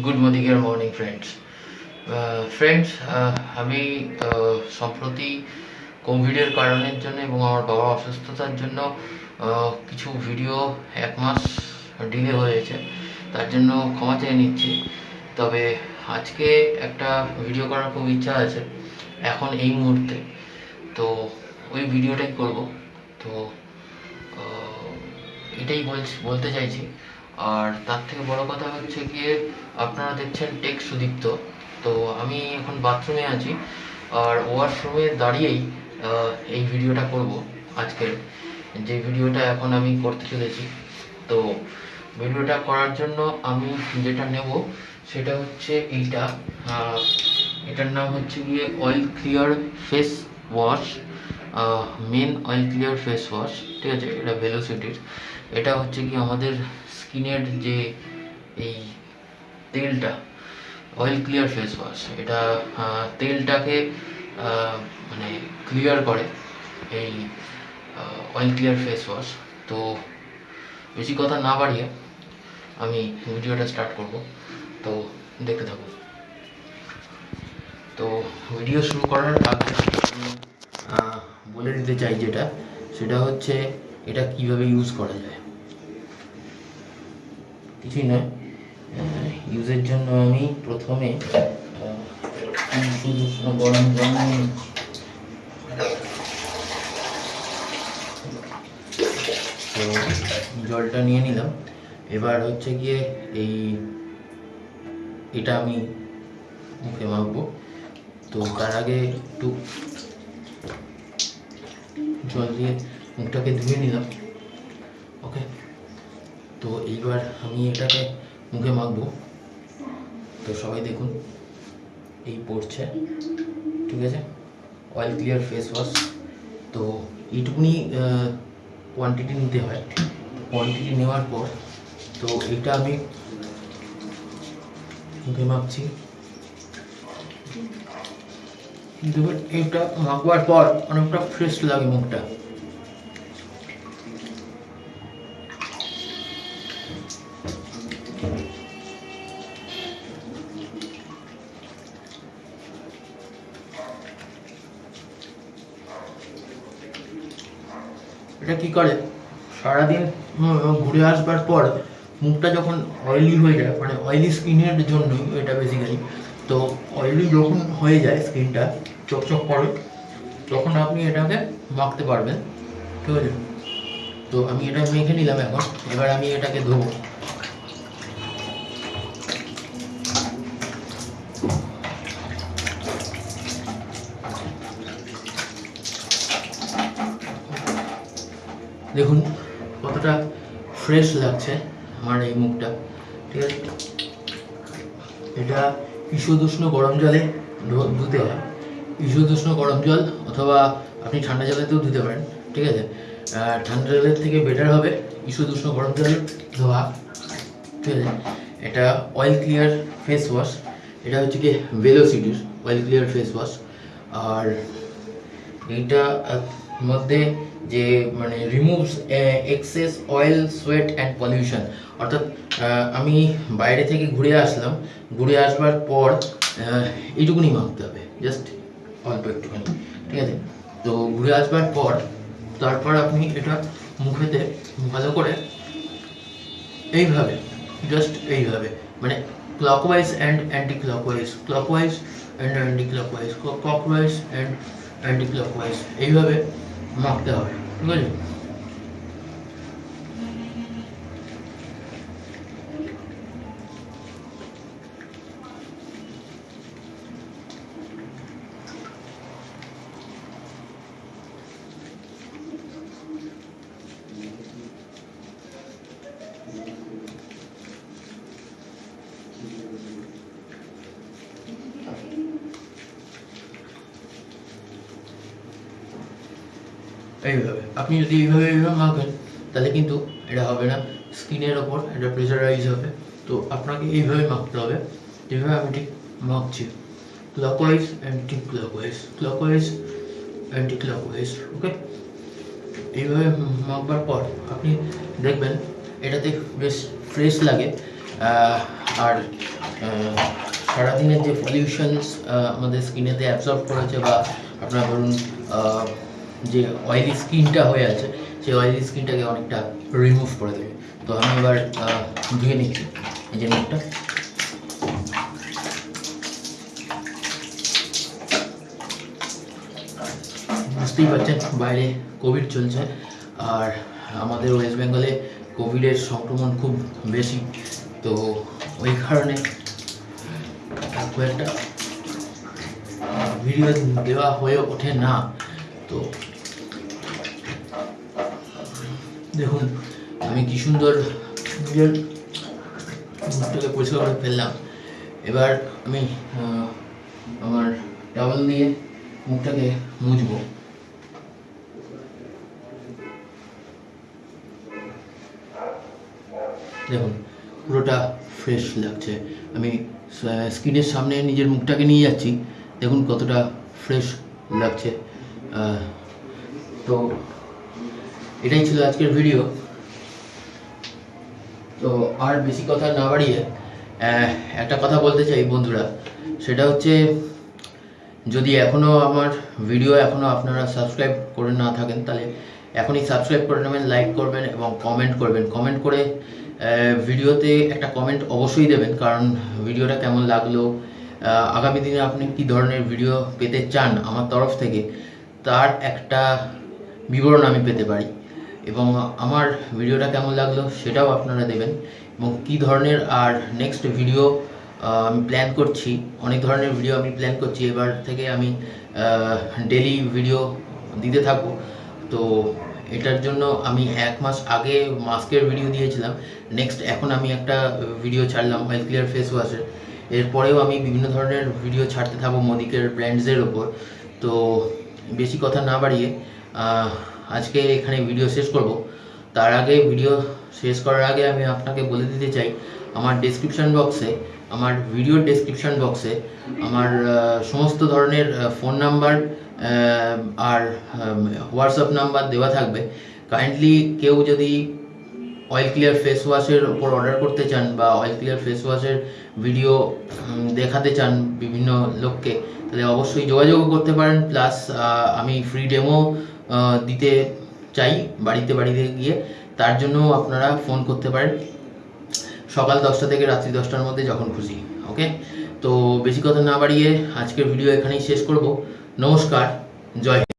Good morning আর morning friends friends Uh, আমি সম্প্রতি কোভিডের কারণের জন্য এবং আমার বাবার অসুস্থতার জন্য কিছু ভিডিও এক মাস ডিলে হয়েছে। তার জন্য ক্ষমা চেয়ে নিচ্ছি। তবে আজকে একটা ভিডিও করার খুব ইচ্ছা আছে এখন এই মুহূর্তে। তো ওই ভিডিওটাই করব। তো এটাই বলছি বলতে চাইছি আর তার থেকে বড় কথা হচ্ছে গিয়ে আপনারা দেখছেন টেক সুদীপ্ত। তো আমি এখন বাথরুমে আছি আর ওয়াশরুমে দাঁড়িয়েই এই ভিডিওটা করব আজকের। যে ভিডিওটা এখন আমি করতে চলেছি। তো ভিডিওটা করার জন্য আমি যেটা নেব সেটা হচ্ছে এইটা। এটার নাম হচ্ছে গিয়ে oil clear face wash men oil clear face wash ঠিক আছে? এটা ভেলোসিটির এটা হচ্ছে কি আমাদের স্কিনের যে এই তেলটা অয়েল ক্লিয়ার ফেস ওয়াশ এটা তেলটাকে মানে ক্লিয়ার করে এই অয়েল ক্লিয়ার ফেস ওয়াশ তো বেশি কথা না বাড়িয়ে আমি ভিডিওটা স্টার্ট করব। তো দেখতে থাকুন। তো ভিডিও শুরু করার আগে বলে দিতে চাই যেটা, সেটা হচ্ছে এটা কীভাবে ইউজ করা যায়। কিছুই নয়। ইউজের জন্য আমি প্রথমে শুধু গরম নিচ্ছি। তো জলটা নিয়ে নিলাম। এবার হচ্ছে গিয়ে এই, এটা আমি মুখে মাখবো। তো তার আগে একটু জল দিয়ে মুখটাকে ধুয়ে নিলাম। ওকে তো এইবার আমি এটাকে মুখে মাখবো। তো সবাই দেখুন, এই পড়ছে, ঠিক আছে? অয়েল ক্লিয়ার ফেস ওয়াশ তো এইটুকুনি কোয়ান্টিটি নিতে হয়। কোয়ান্টিটি নেওয়ার পর, তো এটা আমি মুখে মাখছি। এটা মাখবার পর অনেকটা ফ্রেশ লাগে মুখটা। এটা কি করে? সারাদিন ঘুরে আসবার পর মুখটা যখন অয়েলি হয়ে যায় মানে অয়েলি স্কিনের জন্যই এটা বেসিক্যালি তো অয়েলি যখন হয়ে যায় স্কিনটা, চকচক করে, তখন আপনি এটাকে মাখতে পারবেন। ঠিক আছে? তো আমি এটা মেখে নিলাম এখন। এবার আমি এটাকে ধোবো। দেখুন, কতটা ফ্রেশ লাগছে আমার এই মুখটা। ঠিক আছে? এটা ঈষদুষ্ণ গরম জলে ধুতে হয়। ঈষদুষ্ণ গরম জল অথবা আপনি ঠান্ডা জলেতেও ধুতে পারেন। ঠিক আছে? ঠান্ডা জলের থেকে বেটার হবে। ঈষদুষ্ণ গরম জল ধোয়া। ঠিক আছে? এটা অয়েল ক্লিয়ার ফেস ওয়াশ এটা হচ্ছে কি ভেলোসিটির অয়েল ক্লিয়ার ফেস ওয়াশ আর এইটা মধ্যে যে মানে removes excess oil sweat and pollution অর্থাৎ আমি বাইরে থেকে ঘুরে আসলাম। ঘুরে আসবার পর এইটুকুনি মাখতে হবে। জাস্ট অল্প একটুখানি। ঠিক আছে? তো ঘুরে আসবার পর তারপর আপনি এটা মুখেতে ভালো করে এইভাবে জাস্ট এইভাবে মানে clockwise and anti clockwise clockwise and anti clockwise clockwise and anti clockwise এইভাবে মাখতে হবে, ঠিক আছে? এইভাবে আপনি যদি এইভাবে এইভাবে মাখেন তাহলে কিন্তু এটা হবে না। স্কিনের ওপর এটা প্রেশারাইজ হবে। তো আপনাকে এইভাবে মাখতে হবে। যেভাবে আমি ঠিক মাখছি clockwise anti clockwise clockwise anti clockwise okay এইভাবে মাখবার পর আপনি দেখবেন, এটাতে বেশ ফ্রেশ লাগে। আর সারাদিনের যে পলিউশনস আমাদের স্কিনেতে অ্যাবজর্ব করেছে বা আপনার ধরুন যে অয়েলি স্কিনটা হয়ে আছে, সেই অয়েলি স্কিনটাকে অনেকটা রিমুভ করে দেবে। তো আমি এবার ধুয়ে নিচ্ছি। এই যে মুখটা বুঝতেই পারছেন, বাইরে কোভিড চলছে। আর আমাদের ওয়েস্ট বেঙ্গলে কোভিডের সংক্রমণ খুব বেশি। তো ওই কারণে একটা ভিডিও দেওয়া হয়ে ওঠে না। তো দেখুন, আমি কি সুন্দর মুখটাকে পরিষ্কার করে ফেললাম। এবার আমি আমার টাওয়াল দিয়ে মুখটাকে মুছবো। দেখুন, পুরোটা ফ্রেশ লাগছে। আমি স্ক্রিনের সামনে নিজের মুখটাকে নিয়ে যাচ্ছি। দেখুন কতটা ফ্রেশ লাগছে। তো এটাই ছিল আজকের ভিডিও তো আর বেশি কথা না বাড়িয়ে একটা কথা বলতে চাই বন্ধুরা। সেটা হচ্ছে, যদি এখনও আমার ভিডিও এখনও আপনারা সাবস্ক্রাইব করে না থাকেন, তাহলে এখনই সাবস্ক্রাইব করে নেবেন লাইক করবেন এবং কমেন্ট করবেন। কমেন্ট করে ভিডিওতে একটা কমেন্ট অবশ্যই দেবেন, কারণ ভিডিওটা কেমন লাগল আগামী দিনে আপনি কি ধরনের ভিডিও পেতে চান আমার তরফ থেকে, তার একটা বিবরণ আমি পেতে পারি। এবং আমার ভিডিওটা কেমন লাগল সেটাও আপনারা দেবেন। এবং কী ধরনের আর নেক্সট ভিডিও আমি প্ল্যান করছি, অনেক ধরনের ভিডিও আমি প্ল্যান করছি, এবার থেকে আমি ডেলি ভিডিও দিতে থাকব। তো এটার জন্য আমি এক মাস আগে মাস্কের ভিডিও দিয়েছিলাম। নেক্সট এখন আমি একটা ভিডিও ছাড়লাম হেলথ ক্লিয়ার ফেস ওয়াশের এরপরেও আমি বিভিন্ন ধরনের ভিডিও ছাড়তে থাকব মোদিকের ব্র্যান্ডসের ওপর। তো বেশি কথা না বাড়িয়ে আজকে এখানে ভিডিও শেষ করব। তার আগে ভিডিও শেষ করার আগে আমি আপনাকে বলে দিতে চাই, আমার ডেসক্রিপশন বক্সে আমার ভিডিও ডেসক্রিপশন বক্সে আমার সমস্ত ধরনের ফোন নাম্বার আর হোয়াটসঅ্যাপ নাম্বার দেওয়া থাকবে। কাইন্ডলি কেউ যদি অয়েল ক্লিয়ার ফেস ওয়াশের ওপর অর্ডার করতে চান বা অয়েল ক্লিয়ার ফেস ওয়াশের ভিডিও দেখাতে চান বিভিন্ন লোককে, তাহলে অবশ্যই যোগাযোগও করতে পারেন। প্লাস আমি ফ্রি ডেমো দিতে চাই বাড়িতে বাড়িতে গিয়ে। তার জন্য আপনারা ফোন করতে পারেন। সকাল দশটা থেকে রাত্রি দশটার মধ্যে যখন খুশি ওকে তো বেশি কথা না বাড়িয়ে আজকের ভিডিও এখানেই শেষ করব। নমস্কার, জয়।